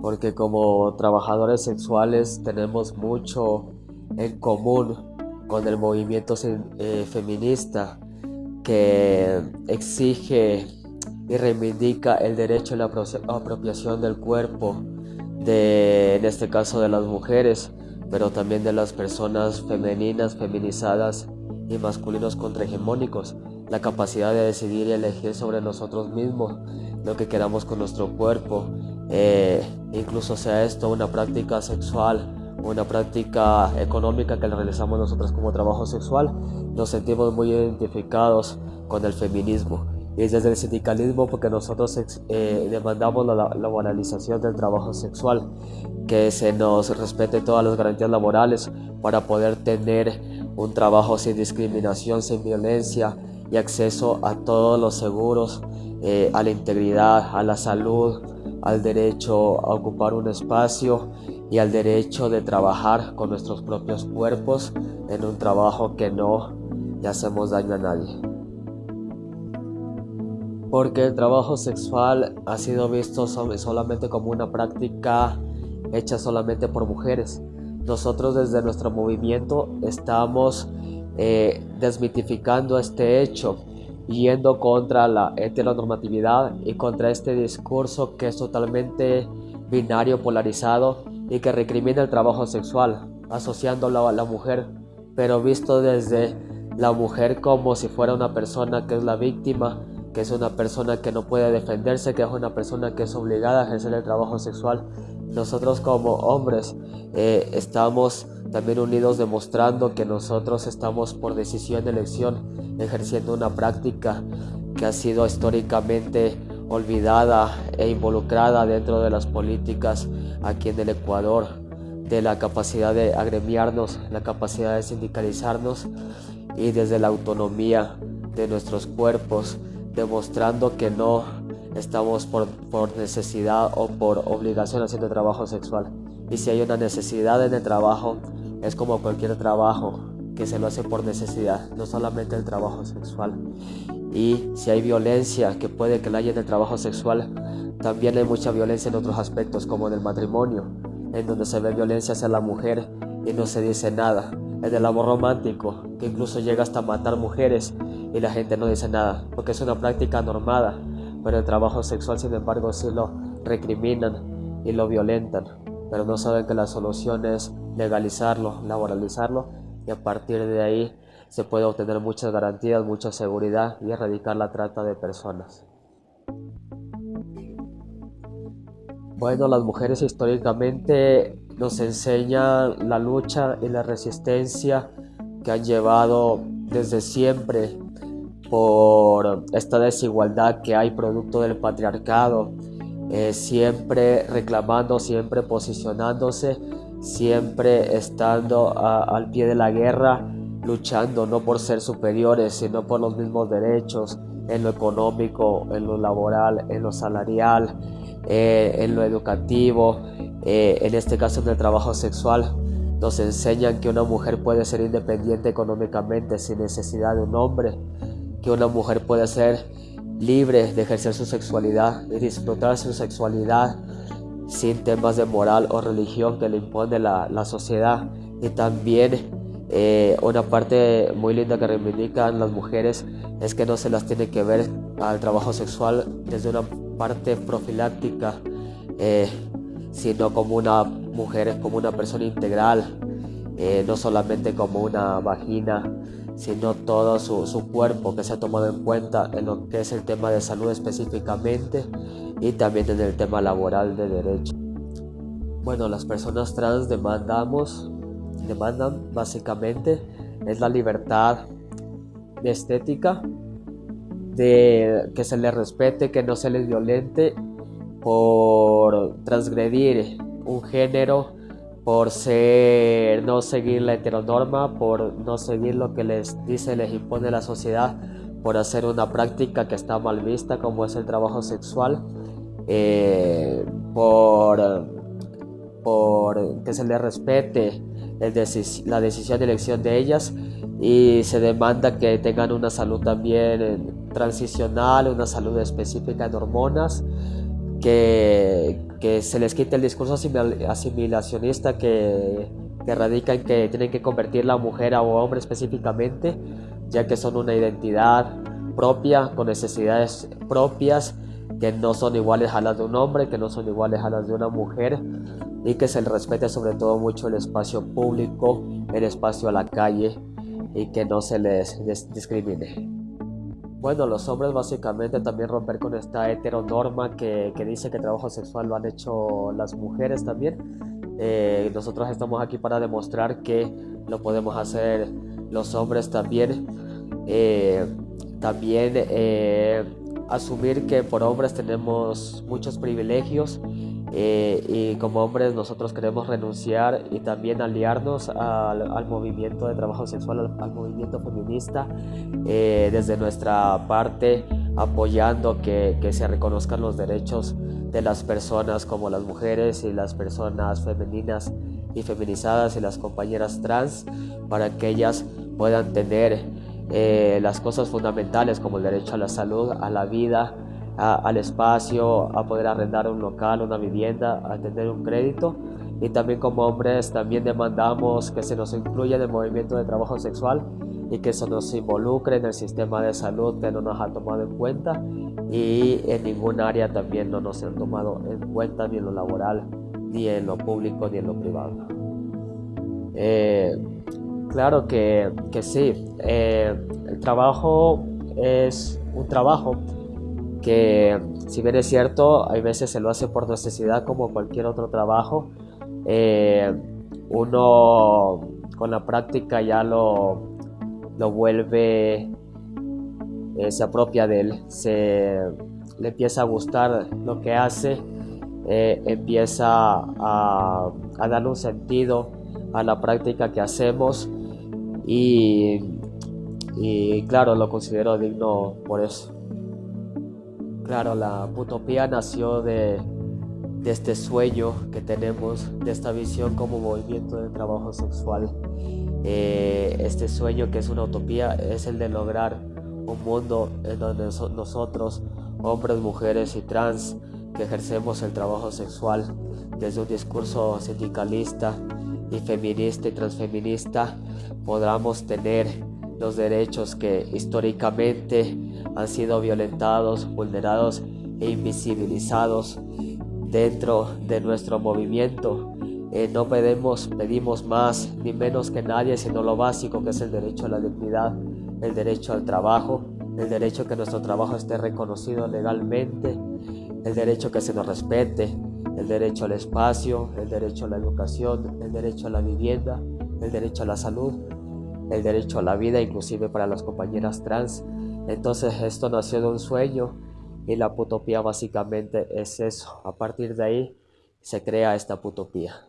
porque como trabajadores sexuales tenemos mucho en común con el movimiento eh, feminista que exige y reivindica el derecho a la apropiación del cuerpo de, en este caso de las mujeres, pero también de las personas femeninas, feminizadas y masculinos contrahegemónicos, la capacidad de decidir y elegir sobre nosotros mismos lo que queramos con nuestro cuerpo, eh, incluso sea esto una práctica sexual, una práctica económica que realizamos nosotros como trabajo sexual, nos sentimos muy identificados con el feminismo. Y desde el sindicalismo porque nosotros eh, demandamos la, la moralización del trabajo sexual, que se nos respete todas las garantías laborales para poder tener un trabajo sin discriminación, sin violencia y acceso a todos los seguros, eh, a la integridad, a la salud, al derecho a ocupar un espacio y al derecho de trabajar con nuestros propios cuerpos en un trabajo que no le hacemos daño a nadie. Porque el trabajo sexual ha sido visto solamente como una práctica hecha solamente por mujeres. Nosotros desde nuestro movimiento estamos eh, desmitificando este hecho, yendo contra la heteronormatividad y contra este discurso que es totalmente binario, polarizado y que recrimina el trabajo sexual, asociándolo a la mujer, pero visto desde la mujer como si fuera una persona que es la víctima, que es una persona que no puede defenderse, que es una persona que es obligada a ejercer el trabajo sexual nosotros como hombres eh, estamos también unidos demostrando que nosotros estamos por decisión de elección ejerciendo una práctica que ha sido históricamente olvidada e involucrada dentro de las políticas aquí en el Ecuador, de la capacidad de agremiarnos, la capacidad de sindicalizarnos y desde la autonomía de nuestros cuerpos, demostrando que no estamos por, necesidad o por obligación haciendo trabajo sexual. Y si hay una necesidad en el trabajo, es como cualquier trabajo que se lo hace por necesidad, no solamente el trabajo sexual. Y si hay violencia, que puede que la haya en el trabajo sexual, también hay mucha violencia en otros aspectos, como en el matrimonio, en donde se ve violencia hacia la mujer y no se dice nada. En el amor romántico, que incluso llega hasta matar mujeres y la gente no dice nada, porque es una práctica normada pero el trabajo sexual sin embargo sí lo recriminan y lo violentan, pero no saben que la solución es legalizarlo, laboralizarlo y a partir de ahí se puede obtener muchas garantías, mucha seguridad y erradicar la trata de personas. Bueno, las mujeres históricamente nos enseñan la lucha y la resistencia que han llevado desde siempre por esta desigualdad que hay producto del patriarcado, eh, siempre reclamando, siempre posicionándose, siempre estando al pie de la guerra, luchando no por ser superiores, sino por los mismos derechos en lo económico, en lo laboral, en lo salarial, eh, en lo educativo, eh, en este caso en el trabajo sexual. Nos enseñan que una mujer puede ser independiente económicamente sin necesidad de un hombre, que una mujer puede ser libre de ejercer su sexualidad, de disfrutar su sexualidad sin temas de moral o religión que le impone la, sociedad. Y también eh, una parte muy linda que reivindican las mujeres es que no se las tiene que ver al trabajo sexual desde una parte profiláctica, eh, sino como una mujer, como una persona integral, eh, no solamente como una vagina sino todo su, cuerpo que se ha tomado en cuenta en lo que es el tema de salud específicamente y también en el tema laboral de derecho. Bueno, las personas trans demandamos, demandan básicamente es la libertad de estética, de que se les respete, que no se les violente por transgredir un género por ser, no seguir la heteronorma, por no seguir lo que les dice, les impone la sociedad, por hacer una práctica que está mal vista como es el trabajo sexual, eh, por, por que se les respete la decisión de elección de ellas y se demanda que tengan una salud también transicional, una salud específica en hormonas, que que se les quite el discurso asimilacionista que, que radica en que tienen que convertir la mujer a hombre específicamente, ya que son una identidad propia, con necesidades propias, que no son iguales a las de un hombre, que no son iguales a las de una mujer, y que se les respete sobre todo mucho el espacio público, el espacio a la calle, y que no se les discrimine. Bueno, los hombres básicamente también romper con esta heteronorma que, que dice que trabajo sexual lo han hecho las mujeres también. Eh, nosotros estamos aquí para demostrar que lo podemos hacer los hombres también. Eh, también eh, asumir que por hombres tenemos muchos privilegios eh, y como hombres nosotros queremos renunciar y también aliarnos al, movimiento de trabajo sexual, al, movimiento feminista, eh, desde nuestra parte apoyando que, que, se reconozcan los derechos de las personas como las mujeres y las personas femeninas y feminizadas y las compañeras trans para que ellas puedan tener eh, las cosas fundamentales como el derecho a la salud, a la vida, al espacio, a poder arrendar un local, una vivienda, a tener un crédito. Y también como hombres también demandamos que se nos incluya en el movimiento de trabajo sexual y que se nos involucre en el sistema de salud que no nos ha tomado en cuenta y en ningún área también no nos han tomado en cuenta ni en lo laboral, ni en lo público, ni en lo privado. Eh, Claro que, que sí. Eh, el trabajo es un trabajo que, si bien es cierto, hay veces se lo hace por necesidad como cualquier otro trabajo. Eh, uno con la práctica ya lo, lo vuelve, eh, se apropia de él, se le empieza a gustar lo que hace, empieza a, a darle un sentido a la práctica que hacemos y claro, lo considero digno por eso. Claro, la utopía nació de, este sueño que tenemos, de esta visión como movimiento de trabajo sexual. Eh, este sueño que es una utopía es el de lograr un mundo en donde nosotros, hombres, mujeres y trans, que ejercemos el trabajo sexual desde un discurso sindicalista y feminista y transfeminista, podamos tener los derechos que históricamente han sido violentados, vulnerados e invisibilizados dentro de nuestro movimiento. Eh, no pedimos, pedimos más ni menos que nadie, sino lo básico que es el derecho a la dignidad, el derecho al trabajo, el derecho a que nuestro trabajo esté reconocido legalmente, el derecho a que se nos respete, el derecho al espacio, el derecho a la educación, el derecho a la vivienda, el derecho a la salud, el derecho a la vida, inclusive para las compañeras trans. Entonces esto nació de un sueño y la putopía básicamente es eso. A partir de ahí se crea esta putopía.